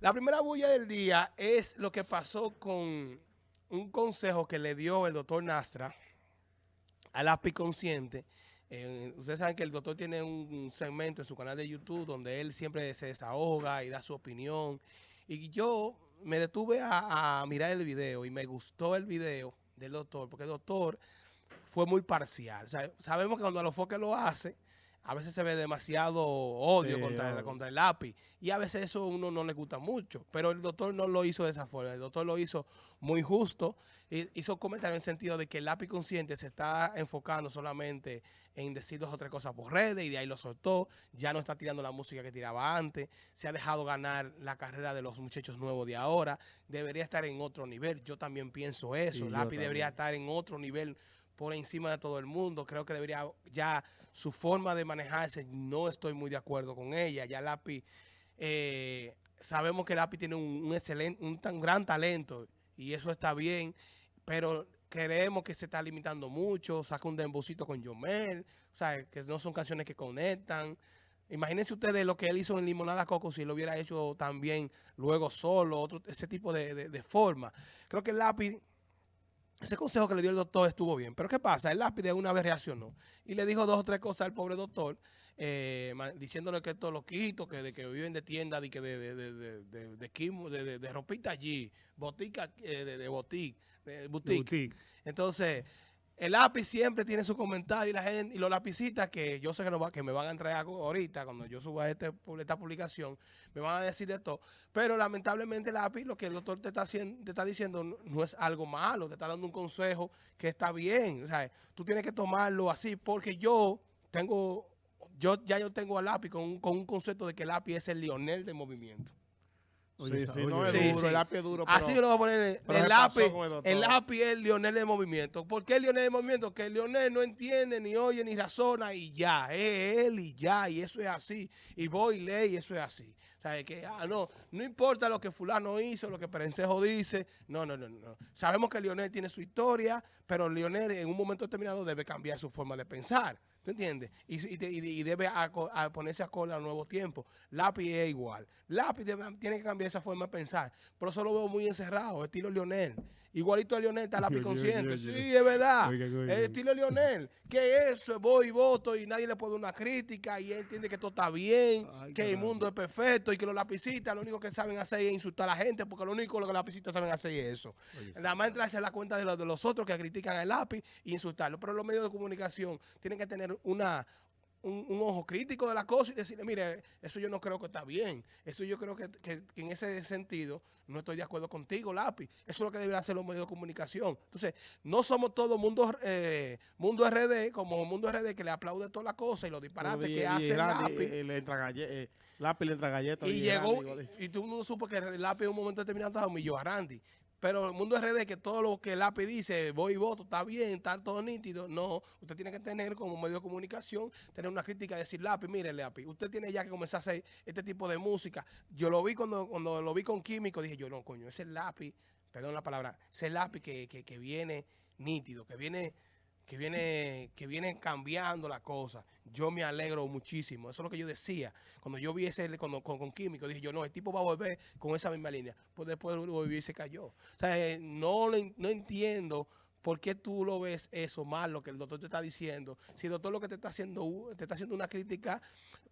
La primera bulla del día es lo que pasó con un consejo que le dio el doctor Nastra al API Consciente. Eh, ustedes saben que el doctor tiene un segmento en su canal de YouTube donde él siempre se desahoga y da su opinión. Y yo me detuve a, mirar el video y me gustó el video del doctor porque el doctor fue muy parcial. sabemos que cuando los que lo hace, a veces se ve demasiado odio contra, el, contra el lápiz. Y a veces eso a uno no le gusta mucho, pero el doctor no lo hizo de esa forma, el doctor lo hizo muy justo, y hizo comentario en el sentido de que el lápiz consciente se está enfocando solamente en decir dos o tres cosas por redes y de ahí lo soltó, ya no está tirando la música que tiraba antes, se ha dejado ganar la carrera de los muchachos nuevos de ahora, debería estar en otro nivel, yo también pienso eso, el lápiz debería estar en otro nivel por encima de todo el mundo. Creo que debería ya su forma de manejarse, no estoy muy de acuerdo con ella. Ya Lapi, eh, sabemos que Lapi tiene un, excelente, un tan gran talento y eso está bien, pero creemos que se está limitando mucho, saca un dembocito con Yomel, o sea, que no son canciones que conectan. Imagínense ustedes lo que él hizo en Limonada Coco si lo hubiera hecho también luego solo, otro, ese tipo de, de forma. Creo que el lápiz ese consejo que le dio el doctor estuvo bien. Pero ¿qué pasa? El lápiz de una vez reaccionó y le dijo dos o tres cosas al pobre doctor, eh, diciéndole que esto lo quito, que, de que viven de tienda, de, que de, de, de, de, de, de, ropita allí, botica, eh, de, de boutique, de boutique. Entonces, el lápiz siempre tiene su comentario y la gente y los lapicitas que yo sé que, me van a entregar ahorita cuando yo suba este, esta publicación, me van a decir de todo. Pero lamentablemente el lápiz, lo que el doctor te está, haciendo, te está diciendo no, es algo malo, te está dando un consejo que está bien. O sea, tú tienes que tomarlo así porque yo tengo, yo ya yo tengo al lápiz con un, con un concepto de que el lápiz es el Lionel del movimiento sí, sí, no es duro, el lápiz es duro. Así lo voy a poner. El lápiz, el lápiz es el Lionel de movimiento. ¿Por qué el Lionel de movimiento? Que el Lionel no entiende, ni oye, ni razona y ya. Es él y ya. Y eso es así. Y voy y ley y eso es así. O sea, que ah, no, no importa lo que fulano hizo, lo que Perencejo dice. No, no, no, no. Sabemos que Lionel tiene su historia, pero Lionel en un momento determinado debe cambiar su forma de pensar. ¿Tú entiendes? Y, debe ponerse a cola a nuevos tiempos. Lápiz es igual. Lápiz tiene que cambiar esa forma de pensar. Pero eso lo veo muy encerrado, estilo Lionel. Igualito a Lionel está lápiz consciente. sí, es verdad. El estilo Lionel. Que eso, voy y voto y nadie le puede dar una crítica y él entiende que todo está bien, que el mundo es perfecto y que los lapicitas lo único que saben hacer es insultar a la gente porque lo único que los lapicitas saben hacer es eso. Nada más entrarse a la cuenta de los, de los otros que critican el lápiz e insultarlo. Pero los medios de comunicación tienen que tener una, un, ojo crítico de la cosa y decirle, mire, eso yo no creo que está bien. Eso yo creo que, en ese sentido no estoy de acuerdo contigo, lápiz. Eso es lo que debería hacer los medios de comunicación. Entonces, no somos todo mundo eh, mundo RD, como mundo RD que le aplaude toda la cosa y los disparates que hace el lápiz. Eh, le entra eh, lápiz le entra galletas. Y, llegó, y, tú no supo que el lápiz en un momento determinado humilló a Randy. Pero el mundo RD, que todo lo que el API dice, voy y voto, está bien, está todo nítido. No, usted tiene que tener como medio de comunicación, tener una crítica, decir, lápiz, mire, lápiz, usted tiene ya que comenzar a hacer este tipo de música. Yo lo vi cuando, cuando lo vi con Químico, dije yo, no, coño, ese lápiz, perdón la palabra, ese lápiz que, que, que viene nítido, que viene que viene, que viene cambiando la cosa. Yo me alegro muchísimo. Eso es lo que yo decía. Cuando yo vi ese con, con, Químico, dije yo, no, el tipo va a volver con esa misma línea. Pues después volvió y se cayó. O sea, eh, no, no entiendo por qué tú lo ves eso mal, lo que el doctor te está diciendo. Si el doctor lo que te está haciendo, te está haciendo una crítica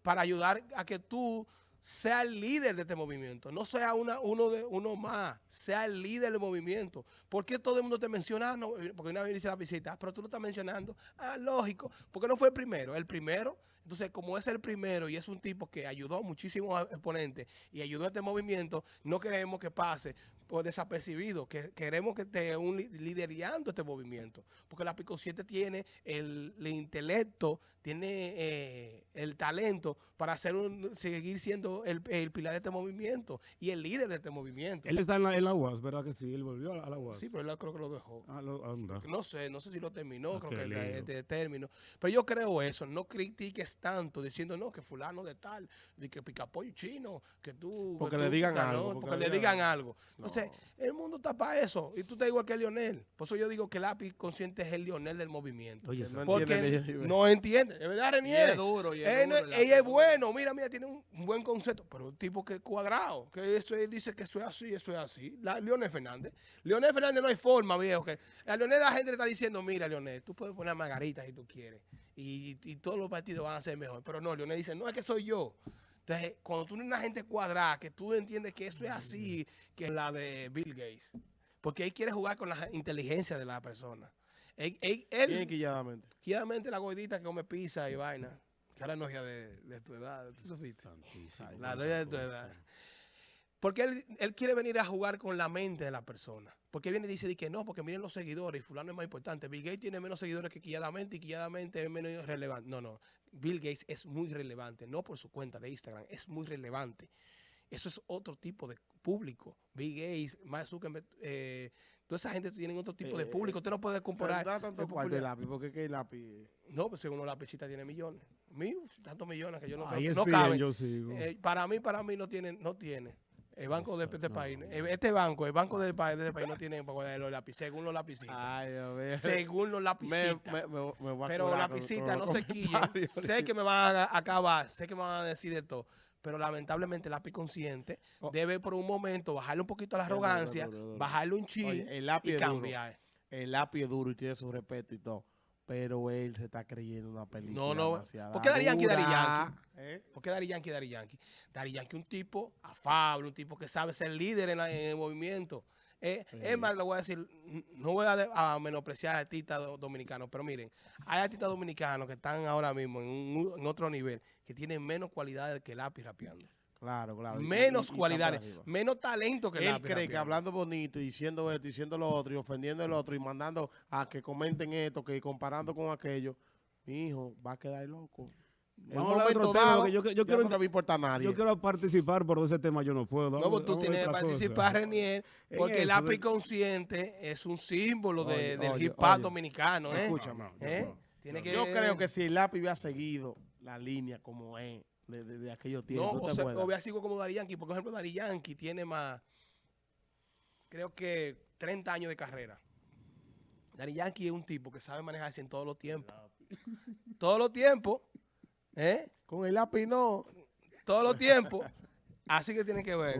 para ayudar a que tú sea el líder de este movimiento, no sea una, uno, de, uno más, sea el líder del movimiento. ¿Por qué todo el mundo te menciona? No, porque una vez dice la visita, pero tú lo estás mencionando. Ah, lógico, porque no fue el primero. El primero, entonces como es el primero y es un tipo que ayudó a muchísimos exponentes y ayudó a este movimiento, no queremos que pase por desapercibido, que queremos que esté un liderando este movimiento, porque la Pico 7 tiene el, intelecto, tiene eh, el talento para hacer un, seguir siendo el, pilar de este movimiento y el líder de este movimiento. Él está en la, en la UAS, ¿verdad que sí? Él volvió a la UAS. Sí, pero él creo que lo dejó. Ah, no sé, no sé si lo terminó, creo que es de término. Pero yo creo eso, no critiques tanto diciendo, no, que fulano de tal, de que picapollo chino, que tú... Porque que le tú, digan algo, no, porque porque le le digan algo. Entonces, el mundo está para eso. Y tú estás igual que Lionel. Por eso yo digo que el lápiz consciente es el Lionel del movimiento. Oye, Que no porque entiende no entiende. De verdad, Renier. es duro, y es Él no- ella es bueno. Mira, mira, tiene un, un buen concepto. Pero un tipo que es cuadrado. Que eso él dice que eso es así, eso es así. La, Leonel Fernández. Leonel Fernández no hay forma, viejo. Que a Leonel la gente le está diciendo, mira, Leonel, tú puedes poner a Margarita si tú quieres. Y, y todos los partidos van a ser mejor. Pero no, Leonel dice, no, es que soy yo. Entonces, cuando tú tienes una gente cuadrada, que tú entiendes que eso es así, que es la de Bill Gates. Porque él quiere jugar con la inteligencia de la persona. Él, él- él- Bien quilladamente. Quiadamente la gordita que come pizza y vaina. No es ya de, de tu edad. ¿Tú supiste? La novia de tu edad. Porque él, él quiere venir a jugar con la mente de la persona. Porque viene y dice di que no, porque miren los seguidores y fulano es más importante. Bill Gates tiene menos seguidores que Quilladamente y Quilladamente es menos relevante. No, no. Bill Gates es muy relevante, no por su cuenta de Instagram, es muy relevante. Eso es otro tipo de público. Bill Gates, Mark Zuckerberg, eh, toda esa gente tienen otro tipo de Eh, público. Usted no puede comparar. tanto lápiz, porque que el lápiz... no, pues según la pesita tiene millones. Mil, tantos millones que yo no Ah, no caben. yo sigo. Eh, para mí, para mí no tiene, no tiene. El banco de este país, no. eh, este banco, el banco de, de este país no tiene para guardar los lápices, según los lapicitos. Ay, Dios mío. según los Me, lapicitos. me, me, me voy a Pero con- lapicitas, no los se quillen. comentarios. sé que me van a acabar, sé que me van a decir de todo. Pero lamentablemente el lápiz consciente Oh. debe por un momento bajarle un poquito a la duro, arrogancia, duro, duro. bajarle un chin Oye, el lápiz y cambiar. El lápiz es duro y tiene su respeto y todo. Pero él se está creyendo una película No, no. demasiado ¿Por qué Daddy Yankee, Daddy dura, ¿eh? ¿Por qué Dari Yankee, Dari Yankee? Dari Yankee un tipo afable, un tipo que sabe ser líder en, la- en el movimiento. Eh, Sí. Es más, le voy a decir, no voy a, de- a menospreciar a artistas do- dominicanos, pero miren, hay artistas dominicanos que están ahora mismo en, un- en otro nivel, que tienen menos cualidades que lápiz rapeando. Claro, claro. Menos y- y por cualidades, menos talento que Él lápiz cree que rapeando. hablando bonito y diciendo esto, y diciendo lo otro, y ofendiendo el otro, y mandando a que comenten esto, que comparando con aquello, mi hijo va a quedar loco. En Vamos un a de otro tema, dado, porque yo, yo ya quiero, no va a nadie. yo quiero participar, pero de ese tema yo no puedo. No, pues tú tienes que participar. Renier, En porque el lápiz de- consciente es un símbolo de- Oye, del oye, hip hop oye. dominicano, ¿eh? Escúchame. No, no, ¿Eh? no. Tiene que, Yo creo que si el lápiz hubiera seguido la línea como es, de, de, de aquellos No, tiempos, ¿no o te sea, o vea, sigo como Dari Yankee, porque, por ejemplo, Dari Yankee tiene más, creo que 30 años de carrera. Dari Yankee es un tipo que sabe manejarse en todos los tiempos. todos los tiempos, ¿eh? Con el lápiz no. Todos los tiempos. Así que tiene que ver.